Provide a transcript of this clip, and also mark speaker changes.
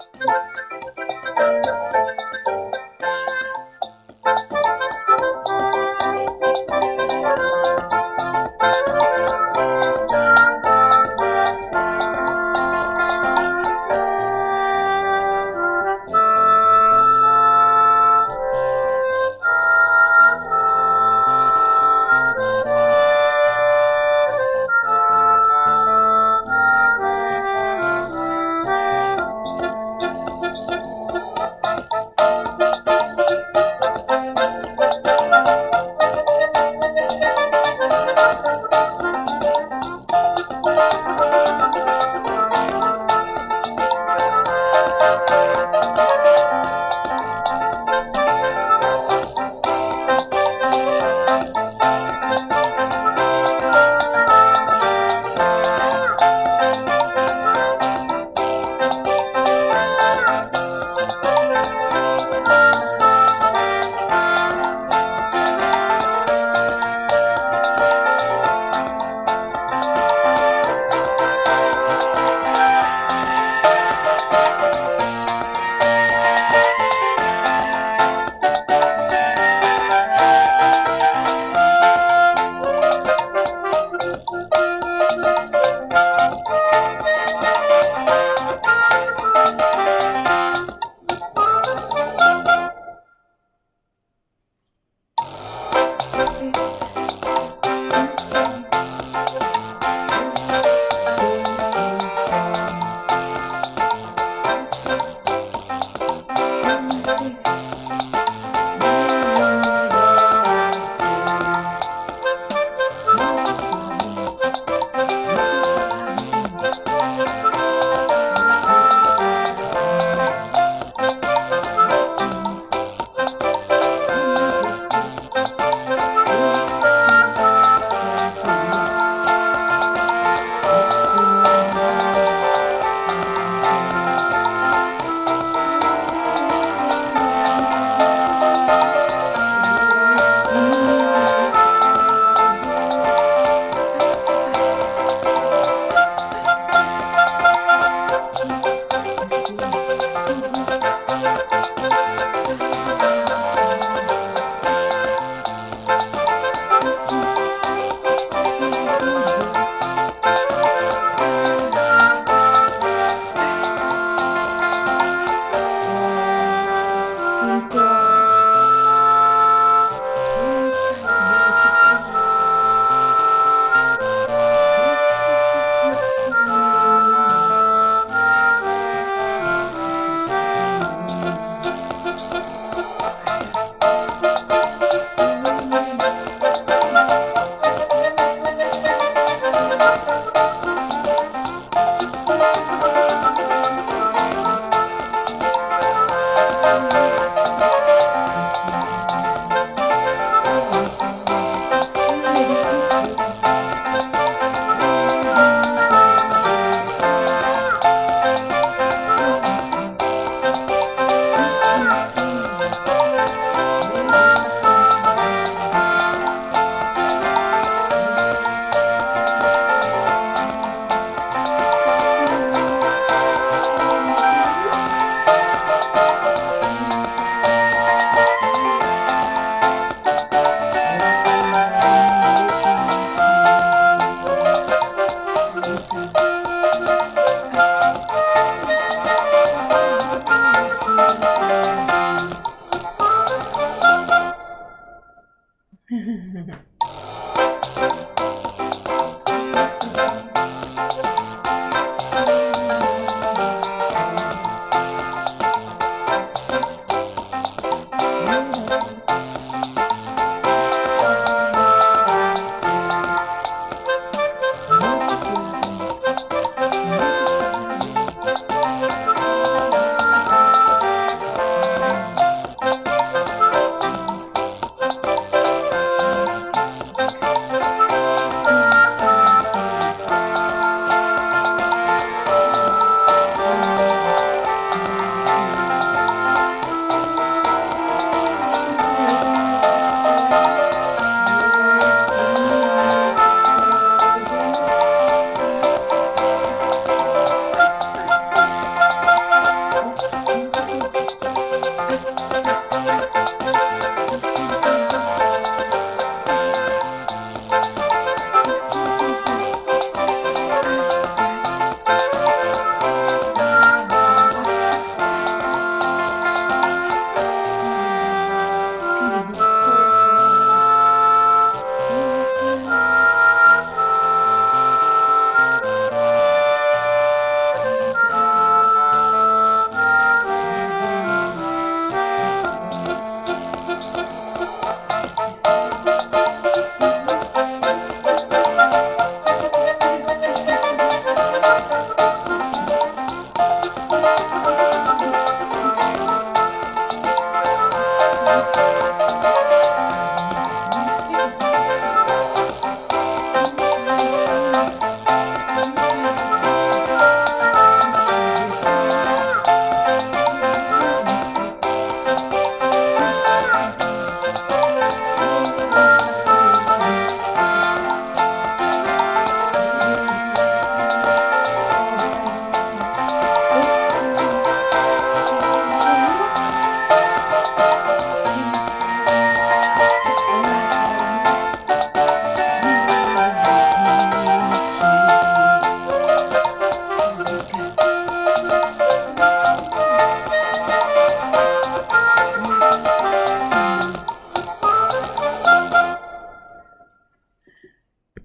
Speaker 1: Thank you. Música Thank you.